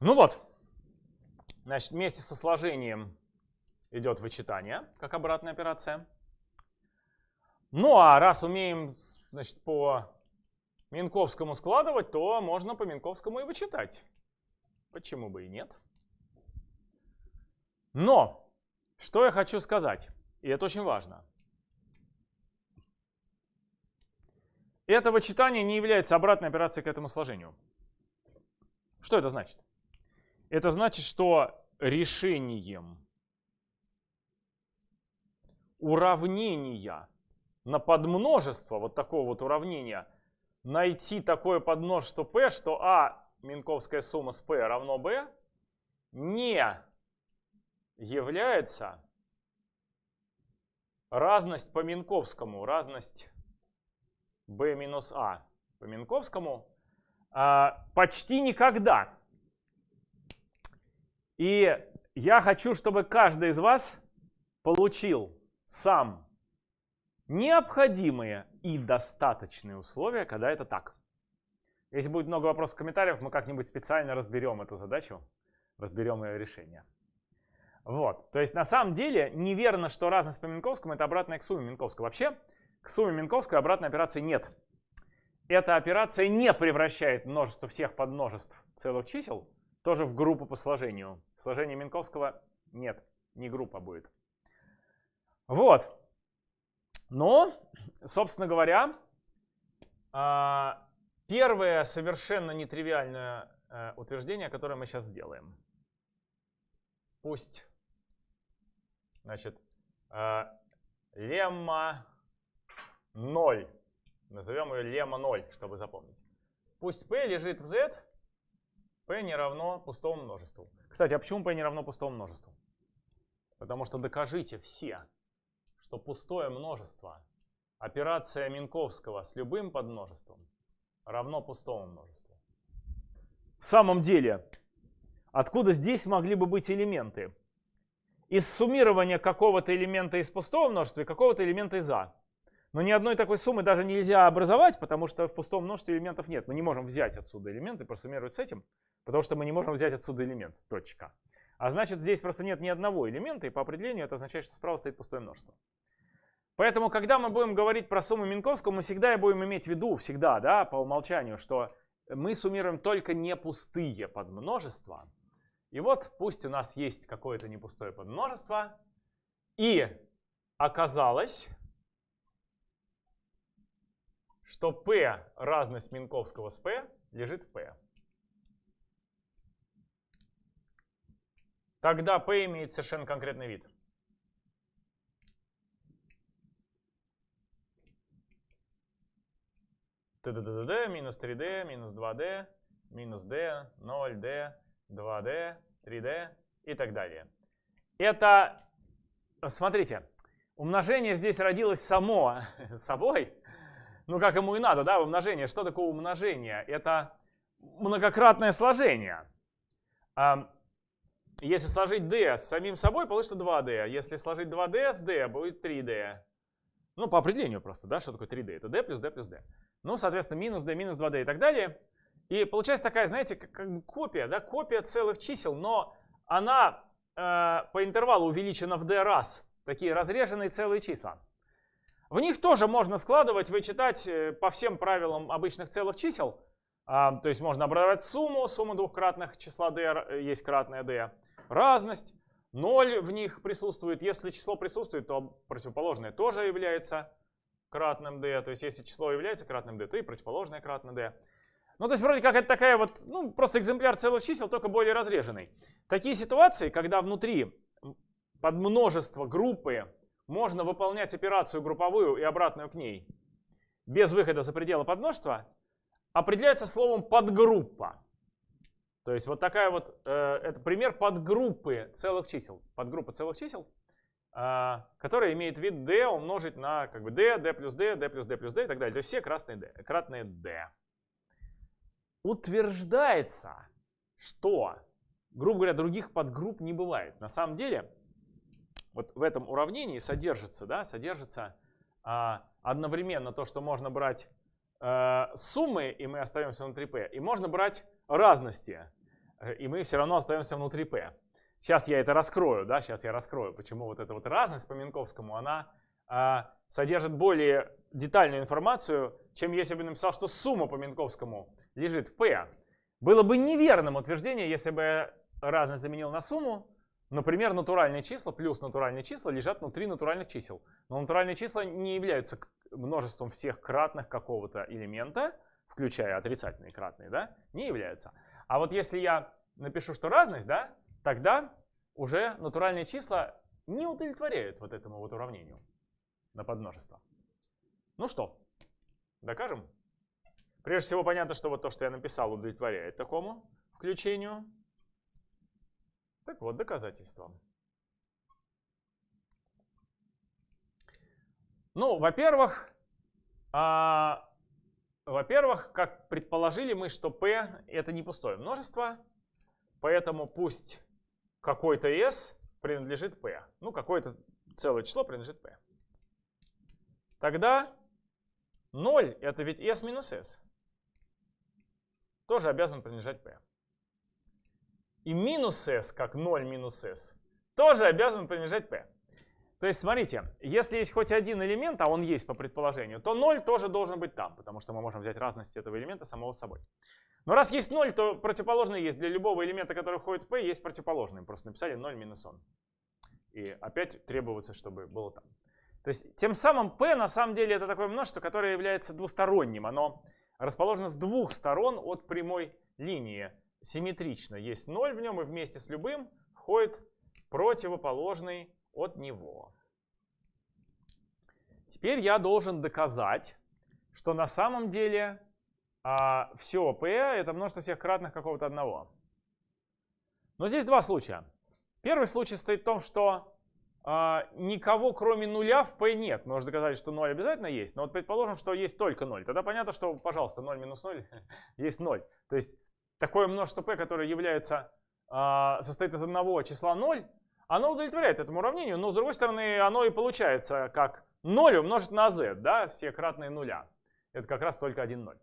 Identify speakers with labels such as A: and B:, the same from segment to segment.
A: Ну вот, значит, вместе со сложением идет вычитание, как обратная операция. Ну а раз умеем значит, по Минковскому складывать, то можно по Минковскому и вычитать. Почему бы и нет? Но, что я хочу сказать, и это очень важно. Это вычитание не является обратной операцией к этому сложению. Что это значит? Это значит, что решением уравнения на подмножество, вот такого вот уравнения, найти такое подмножество p, что а минковская сумма с p равно b, не является разность по Минковскому, разность b минус a по Минковскому а, почти никогда. И я хочу, чтобы каждый из вас получил сам необходимые и достаточные условия, когда это так. Если будет много вопросов в комментариях, мы как-нибудь специально разберем эту задачу, разберем ее решение. Вот, то есть на самом деле неверно, что разность по Минковскому это обратная к сумме Минковского. Вообще к сумме Минковского обратной операции нет. Эта операция не превращает множество всех подмножеств целых чисел тоже в группу по сложению. Сложение Минковского нет, не группа будет. Вот. Но, собственно говоря, а, первое совершенно нетривиальное э, утверждение, которое мы сейчас сделаем. Пусть, значит, э, лемма 0. Назовем ее лемма 0, чтобы запомнить. Пусть p лежит в z, p не равно пустому множеству. Кстати, а почему p не равно пустому множеству? Потому что докажите все, что пустое множество, операция Минковского с любым подмножеством равно пустому множеству. В самом деле, откуда здесь могли бы быть элементы? Из суммирования какого-то элемента из пустого множества и какого-то элемента из А. Но ни одной такой суммы даже нельзя образовать, потому что в пустом множестве элементов нет. Мы не можем взять отсюда элементы просуммировать с этим, потому что мы не можем взять отсюда элемент. Точка. А значит, здесь просто нет ни одного элемента, и по определению это означает, что справа стоит пустое множество. Поэтому, когда мы будем говорить про сумму Минковского, мы всегда будем иметь в виду, всегда, да, по умолчанию, что мы суммируем только не пустые подмножества. И вот пусть у нас есть какое-то непустое подмножество, и оказалось, что p разность Минковского с p лежит в p. Тогда p имеет совершенно конкретный вид. ТДДД, минус 3D, минус 2D, минус D, 0D, 2D, 3D и так далее. Это, смотрите, умножение здесь родилось само собой, ну как ему и надо, да, умножение. Что такое умножение? Это многократное сложение. Если сложить d с самим собой, получится 2d. Если сложить 2d с d, будет 3d. Ну, по определению просто, да, что такое 3d? Это d плюс d плюс d. Ну, соответственно, минус d, минус 2d и так далее. И получается такая, знаете, как, как бы копия, да, копия целых чисел, но она э, по интервалу увеличена в d раз. Такие разреженные целые числа. В них тоже можно складывать, вычитать э, по всем правилам обычных целых чисел. А, то есть можно образовать сумму, сумма двухкратных числа d э, есть кратная d. Разность, 0 в них присутствует. Если число присутствует, то противоположное тоже является кратным d. То есть если число является кратным d, то и противоположное кратно d. Ну, то есть вроде как это такая вот, ну, просто экземпляр целых чисел, только более разреженный. Такие ситуации, когда внутри под множество группы можно выполнять операцию групповую и обратную к ней без выхода за пределы подмножества, определяется словом подгруппа. То есть вот такая вот, э, это пример подгруппы целых чисел. Подгруппа целых чисел, э, которая имеет вид d умножить на как бы d, d плюс d, d плюс d плюс d и так далее. То есть все красные d, кратные d. Утверждается, что, грубо говоря, других подгрупп не бывает. На самом деле, вот в этом уравнении содержится, да, содержится а, одновременно то, что можно брать а, суммы, и мы остаемся внутри p, и можно брать разности. э, и мы все равно остаемся внутри P. Сейчас я это раскрою, да, сейчас я раскрою, почему вот эта вот разность по Минковскому, она а, содержит более детальную информацию, чем если бы написал, что сумма по Минковскому лежит в P. Было бы неверным утверждение, если бы разность заменил на сумму. Например, натуральные числа плюс натуральные числа лежат внутри натуральных чисел. Но натуральные числа не являются множеством всех кратных какого-то элемента, включая отрицательные кратные, да, не являются. А вот если я напишу, что разность, да, тогда уже натуральные числа не удовлетворяют вот этому вот уравнению на подмножество. Ну что, докажем? Прежде всего понятно, что вот то, что я написал, удовлетворяет такому включению. Так вот, доказательства. Ну, во-первых, а, во-первых, как предположили мы, что p это не пустое множество, поэтому пусть какой-то s принадлежит p. Ну, какое-то целое число принадлежит p. Тогда 0 это ведь s минус s тоже обязан принадлежать p. И минус s, как 0 минус s, тоже обязан принадлежать p. То есть, смотрите, если есть хоть один элемент, а он есть по предположению, то 0 тоже должен быть там, потому что мы можем взять разность этого элемента самого собой. Но раз есть 0, то противоположный есть. Для любого элемента, который входит в p, есть противоположный. Просто написали 0 минус он. И опять требуется, чтобы было там. То есть, тем самым p на самом деле это такое множество, которое является двусторонним. Оно расположено с двух сторон от прямой линии. Симметрично. Есть 0 в нем, и вместе с любым входит противоположный от него. Теперь я должен доказать, что на самом деле а, все P это множество всех кратных какого-то одного. Но здесь два случая. Первый случай стоит в том, что а, никого кроме нуля в P нет. Мы уже доказали, что 0 обязательно есть, но вот предположим, что есть только 0. Тогда понятно, что, пожалуйста, 0 минус 0 есть 0. То есть такое множество P, которое является, а, состоит из одного числа 0, оно удовлетворяет этому уравнению, но с другой стороны оно и получается как 0 умножить на z, да, все кратные нуля. Это как раз только один 0.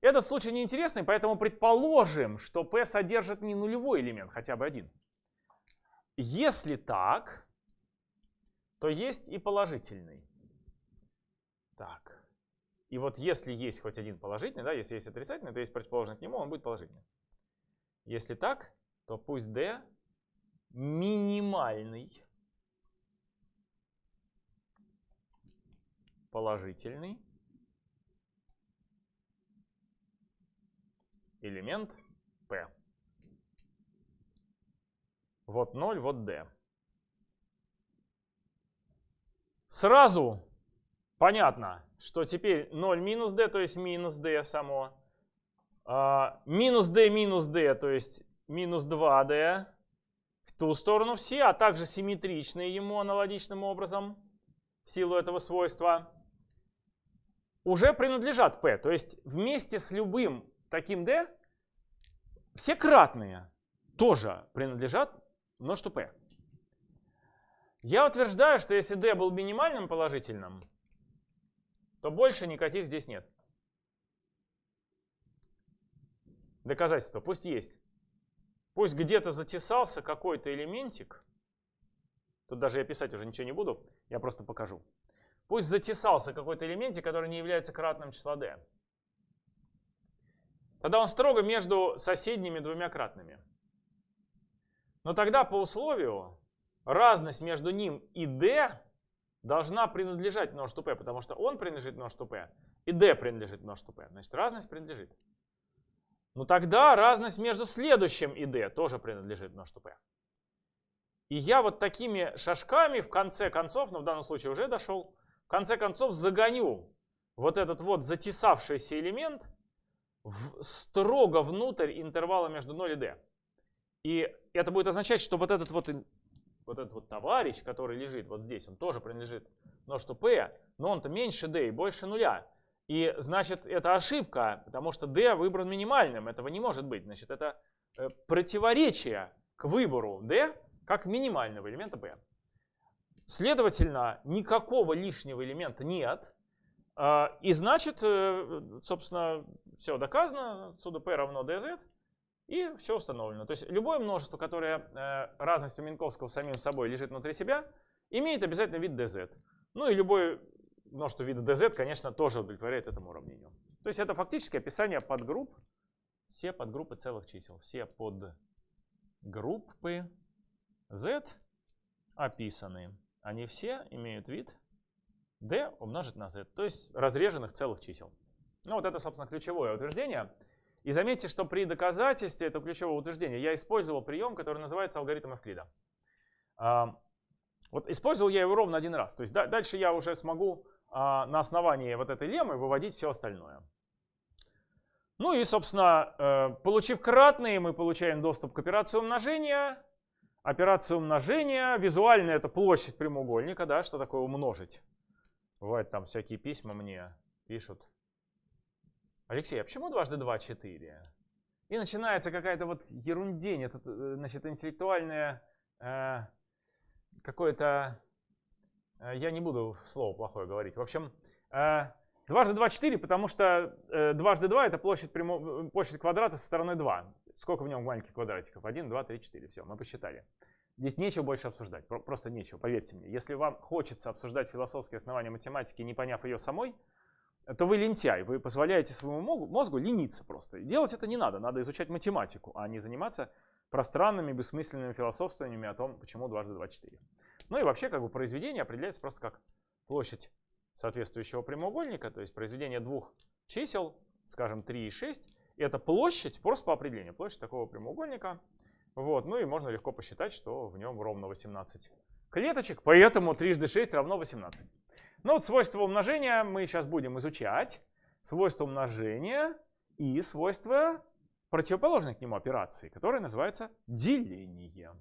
A: Этот случай неинтересный, поэтому предположим, что p содержит не нулевой элемент, хотя бы один. Если так, то есть и положительный. Так. И вот если есть хоть один положительный, да, если есть отрицательный, то есть противоположный к нему, он будет положительный. Если так, то пусть d минимальный положительный элемент P. Вот 0, вот D. Сразу понятно, что теперь 0 минус D, то есть минус D само. А, минус D минус D, то есть минус 2D ту сторону все, а также симметричные ему аналогичным образом в силу этого свойства, уже принадлежат P. То есть вместе с любым таким D все кратные тоже принадлежат множеству P. Я утверждаю, что если D был минимальным положительным, то больше никаких здесь нет. Доказательство пусть есть. Пусть где-то затесался какой-то элементик. Тут даже я писать уже ничего не буду, я просто покажу. Пусть затесался какой-то элементик, который не является кратным числа d. Тогда он строго между соседними двумя кратными. Но тогда по условию разность между ним и d должна принадлежать множеству p, потому что он принадлежит множеству p, и d принадлежит множеству p. Значит, разность принадлежит. Ну тогда разность между следующим и d тоже принадлежит множеству p. И я вот такими шажками в конце концов, ну в данном случае уже дошел, в конце концов загоню вот этот вот затесавшийся элемент в, строго внутрь интервала между 0 и d. И это будет означать, что вот этот вот, вот этот вот товарищ, который лежит вот здесь, он тоже принадлежит множеству p, но он-то меньше d и больше нуля. И значит, это ошибка, потому что d выбран минимальным. Этого не может быть. Значит, это э, противоречие к выбору d как минимального элемента b. Следовательно, никакого лишнего элемента нет. А, и значит, э, собственно, все доказано. Отсюда p равно dz. И все установлено. То есть любое множество, которое э, разностью Минковского самим собой лежит внутри себя, имеет обязательно вид dz. Ну и любое множество вида dz, конечно, тоже удовлетворяет этому уравнению. То есть это фактически описание подгрупп, все подгруппы целых чисел. Все подгруппы z описаны. Они все имеют вид d умножить на z, то есть разреженных целых чисел. Ну вот это, собственно, ключевое утверждение. И заметьте, что при доказательстве этого ключевого утверждения я использовал прием, который называется алгоритм Эвклида. А, вот использовал я его ровно один раз. То есть дальше я уже смогу на основании вот этой леммы выводить все остальное. Ну и, собственно, э, получив кратные, мы получаем доступ к операции умножения. Операция умножения, визуально это площадь прямоугольника, да, что такое умножить? Бывает там всякие письма мне пишут. Алексей, а почему дважды два четыре? И начинается какая-то вот ерундень, это, э, значит, интеллектуальное э, какое-то... Э, я не буду слово плохое говорить. В общем, э, дважды два четыре, потому что э, дважды два это площадь, прямо, площадь квадрата со стороны 2. Сколько в нем маленьких квадратиков? 1, 2, 3, 4. Все, мы посчитали. Здесь нечего больше обсуждать, просто нечего, поверьте мне. Если вам хочется обсуждать философские основания математики, не поняв ее самой, то вы лентяй, вы позволяете своему мозгу лениться просто. Делать это не надо, надо изучать математику, а не заниматься пространными, бессмысленными философствованиями о том, почему дважды два четыре. Ну и вообще как бы произведение определяется просто как площадь соответствующего прямоугольника, то есть произведение двух чисел, скажем 3 и 6, и это площадь просто по определению, площадь такого прямоугольника, вот, ну и можно легко посчитать, что в нем ровно 18 клеточек, поэтому трижды 6 равно 18. Ну вот свойства умножения мы сейчас будем изучать. Свойства умножения и свойства противоположной к нему операции, которая называется деление.